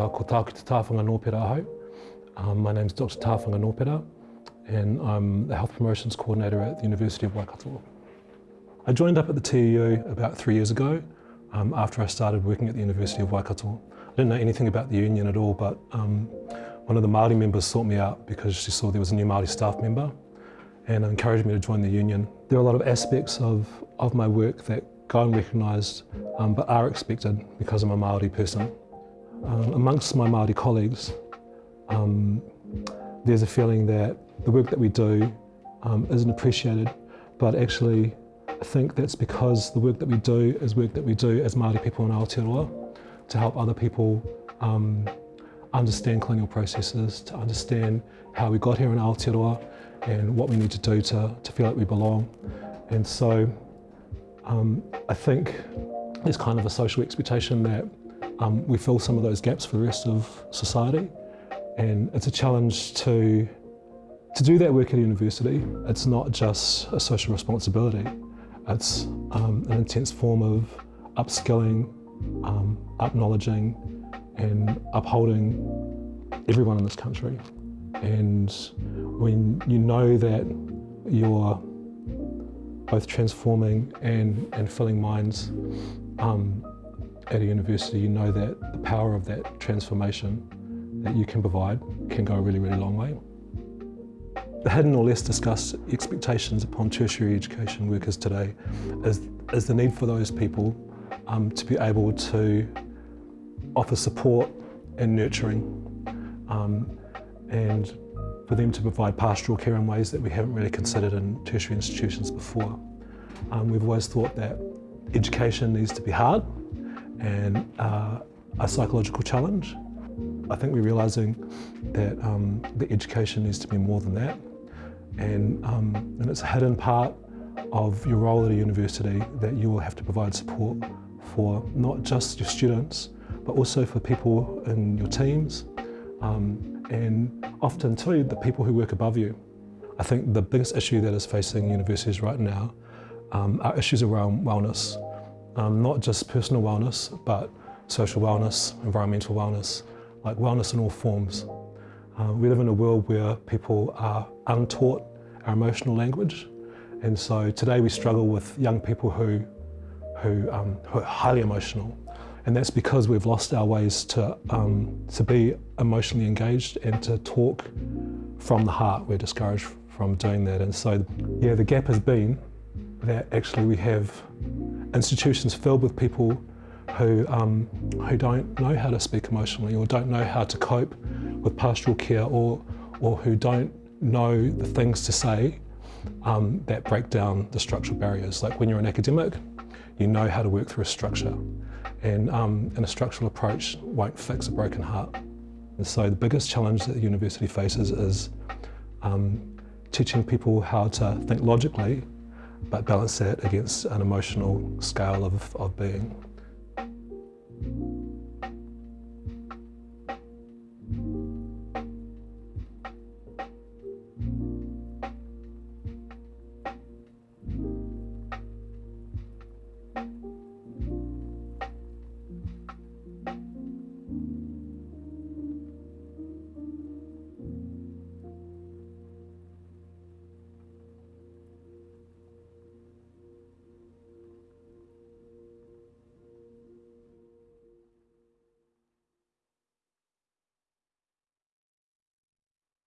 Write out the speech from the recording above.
Uh, ko tāku te tāwhanga nōpera ahau. Um, my name is Dr. Tāwhanga Nōpera and I'm the Health Promotions Coordinator at the University of Waikato. I joined up at the TEU about three years ago um, after I started working at the University of Waikato. I didn't know anything about the union at all but um, one of the Māori members sought me out because she saw there was a new Māori staff member and encouraged me to join the union. There are a lot of aspects of, of my work that go unrecognised um, but are expected because I'm a Māori person. Um, amongst my Māori colleagues, um, there's a feeling that the work that we do um, isn't appreciated, but actually I think that's because the work that we do is work that we do as Māori people in Aotearoa to help other people um, understand colonial processes, to understand how we got here in Aotearoa and what we need to do to, to feel like we belong. And so um, I think there's kind of a social expectation that um, we fill some of those gaps for the rest of society. And it's a challenge to, to do that work at university. It's not just a social responsibility. It's um, an intense form of upskilling, um, and upholding everyone in this country. And when you know that you're both transforming and, and filling minds um, at a university, you know that the power of that transformation that you can provide can go a really, really long way. The hidden or less discussed expectations upon tertiary education workers today is, is the need for those people um, to be able to offer support and nurturing um, and for them to provide pastoral care in ways that we haven't really considered in tertiary institutions before. Um, we've always thought that education needs to be hard and uh, a psychological challenge. I think we're realising that um, the education needs to be more than that and, um, and it's a hidden part of your role at a university that you will have to provide support for not just your students but also for people in your teams um, and often too the people who work above you. I think the biggest issue that is facing universities right now um, are issues around wellness um, not just personal wellness, but social wellness, environmental wellness, like wellness in all forms. Uh, we live in a world where people are untaught our emotional language. And so today we struggle with young people who, who, um, who are highly emotional. And that's because we've lost our ways to, um, to be emotionally engaged and to talk from the heart. We're discouraged from doing that. And so, yeah, the gap has been that actually we have institutions filled with people who, um, who don't know how to speak emotionally or don't know how to cope with pastoral care or, or who don't know the things to say um, that break down the structural barriers. Like when you're an academic, you know how to work through a structure and, um, and a structural approach won't fix a broken heart. And so the biggest challenge that the university faces is um, teaching people how to think logically but balance that against an emotional scale of, of being.